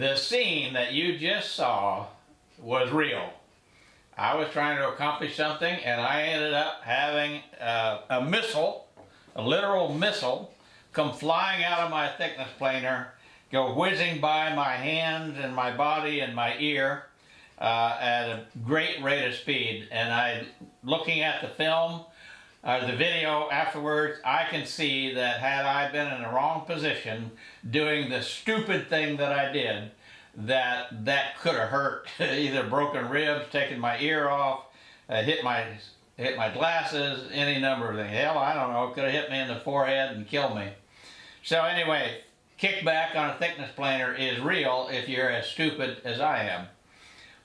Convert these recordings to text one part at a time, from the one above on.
The scene that you just saw was real. I was trying to accomplish something and I ended up having uh, a missile, a literal missile, come flying out of my thickness planer, go whizzing by my hands and my body and my ear uh, at a great rate of speed. And I, looking at the film, uh, the video afterwards, I can see that had I been in the wrong position doing the stupid thing that I did, that that could have hurt. Either broken ribs, taken my ear off, uh, hit my hit my glasses, any number of things. Hell, I don't know, could have hit me in the forehead and killed me. So anyway, kickback on a thickness planer is real if you're as stupid as I am.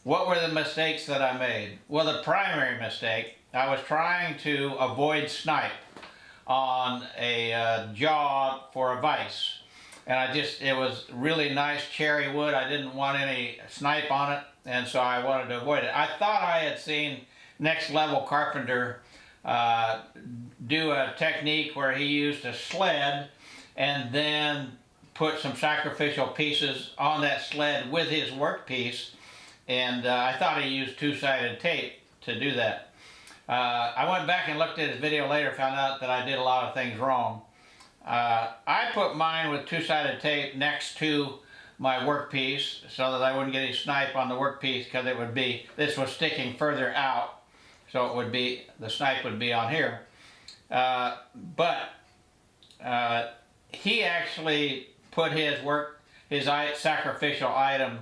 What were the mistakes that I made? Well, the primary mistake, I was trying to avoid snipe on a uh, jaw for a vise. And I just, it was really nice cherry wood. I didn't want any snipe on it, and so I wanted to avoid it. I thought I had seen Next Level Carpenter uh, do a technique where he used a sled and then put some sacrificial pieces on that sled with his workpiece and uh, I thought he used two-sided tape to do that. Uh, I went back and looked at his video later, found out that I did a lot of things wrong. Uh, I put mine with two-sided tape next to my workpiece so that I wouldn't get any snipe on the workpiece because it would be, this was sticking further out. So it would be, the snipe would be on here. Uh, but uh, he actually put his work, his sacrificial item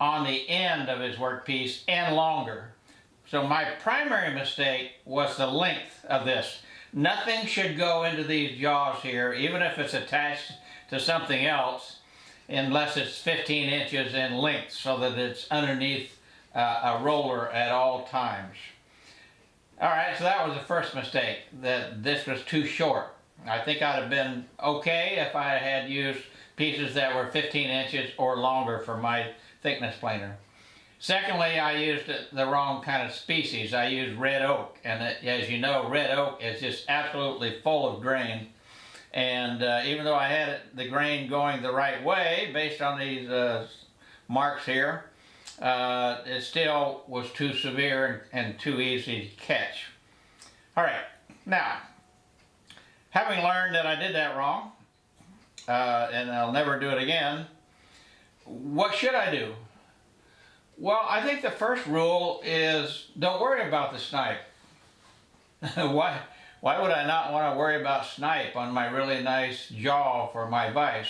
on the end of his workpiece and longer. So my primary mistake was the length of this. Nothing should go into these jaws here, even if it's attached to something else, unless it's 15 inches in length so that it's underneath uh, a roller at all times. All right, so that was the first mistake, that this was too short. I think I'd have been okay if I had used pieces that were 15 inches or longer for my thickness planer. Secondly, I used the wrong kind of species. I used red oak, and as you know, red oak is just absolutely full of grain. And uh, even though I had the grain going the right way, based on these uh, marks here, uh, it still was too severe and, and too easy to catch. All right, now, having learned that I did that wrong, uh, and I'll never do it again, what should I do? Well, I think the first rule is don't worry about the snipe. why, why would I not want to worry about snipe on my really nice jaw for my vise?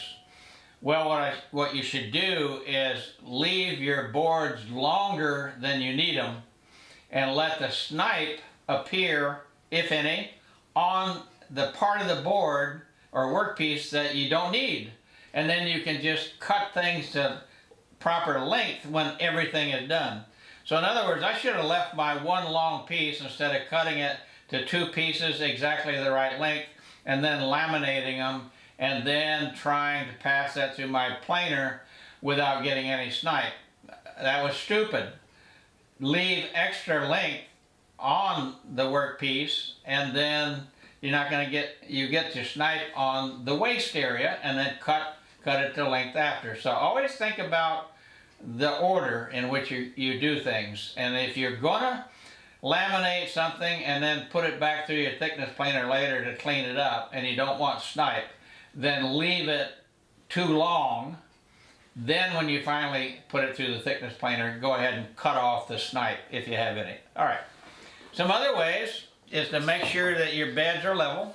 Well, what, I, what you should do is leave your boards longer than you need them and let the snipe appear, if any, on the part of the board or workpiece that you don't need and then you can just cut things to proper length when everything is done. So in other words, I should have left my one long piece instead of cutting it to two pieces exactly the right length and then laminating them and then trying to pass that through my planer without getting any snipe. That was stupid. Leave extra length on the workpiece and then you're not going to get, you get your snipe on the waste area and then cut cut it to length after. So always think about the order in which you, you do things. And if you're gonna laminate something and then put it back through your thickness planer later to clean it up and you don't want snipe, then leave it too long. Then when you finally put it through the thickness planer, go ahead and cut off the snipe if you have any. All right. Some other ways is to make sure that your beds are level.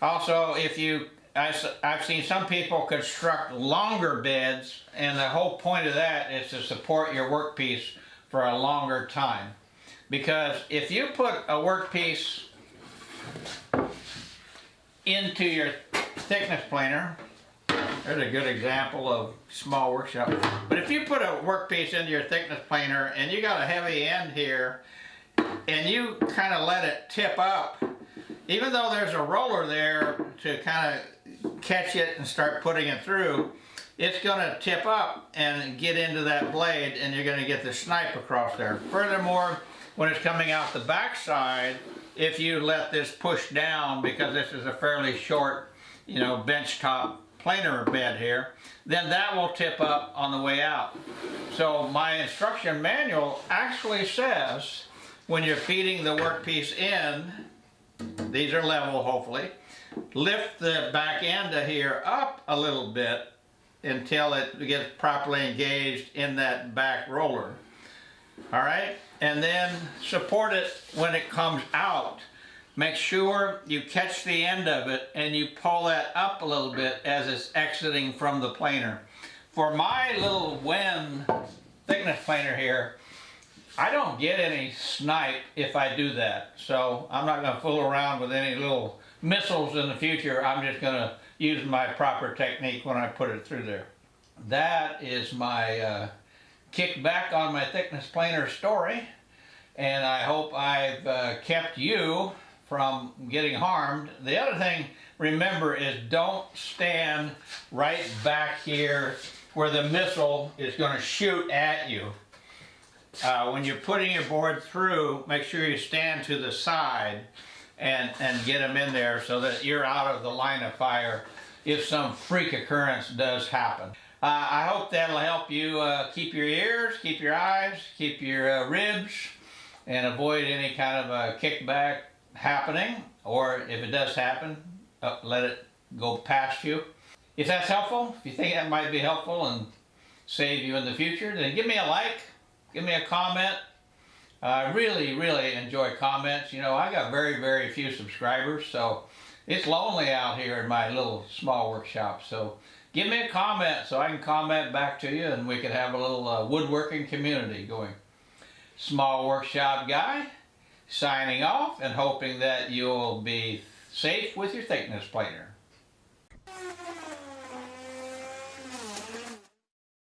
Also, if you I've seen some people construct longer beds and the whole point of that is to support your workpiece for a longer time. Because if you put a workpiece into your thickness planer, there's a good example of small workshop. But if you put a workpiece into your thickness planer and you got a heavy end here and you kind of let it tip up, even though there's a roller there to kind of catch it and start putting it through, it's going to tip up and get into that blade and you're going to get the snipe across there. Furthermore, when it's coming out the backside, if you let this push down, because this is a fairly short, you know, bench top planer bed here, then that will tip up on the way out. So my instruction manual actually says when you're feeding the workpiece in, these are level hopefully, lift the back end of here up a little bit until it gets properly engaged in that back roller. All right, and then support it when it comes out. Make sure you catch the end of it and you pull that up a little bit as it's exiting from the planer. For my little Wen thickness planer here, I don't get any snipe if I do that. So I'm not gonna fool around with any little missiles in the future. I'm just gonna use my proper technique when I put it through there. That is my uh, kick back on my thickness planer story. And I hope I've uh, kept you from getting harmed. The other thing, remember, is don't stand right back here where the missile is gonna shoot at you. Uh, when you're putting your board through, make sure you stand to the side and, and get them in there so that you're out of the line of fire if some freak occurrence does happen. Uh, I hope that'll help you uh, keep your ears, keep your eyes, keep your uh, ribs, and avoid any kind of a kickback happening. Or if it does happen, uh, let it go past you. If that's helpful, if you think that might be helpful and save you in the future, then give me a like, give me a comment. I really, really enjoy comments. You know, I got very, very few subscribers, so it's lonely out here in my little small workshop. So give me a comment so I can comment back to you and we can have a little uh, woodworking community going. Small workshop guy, signing off and hoping that you'll be safe with your thickness planer.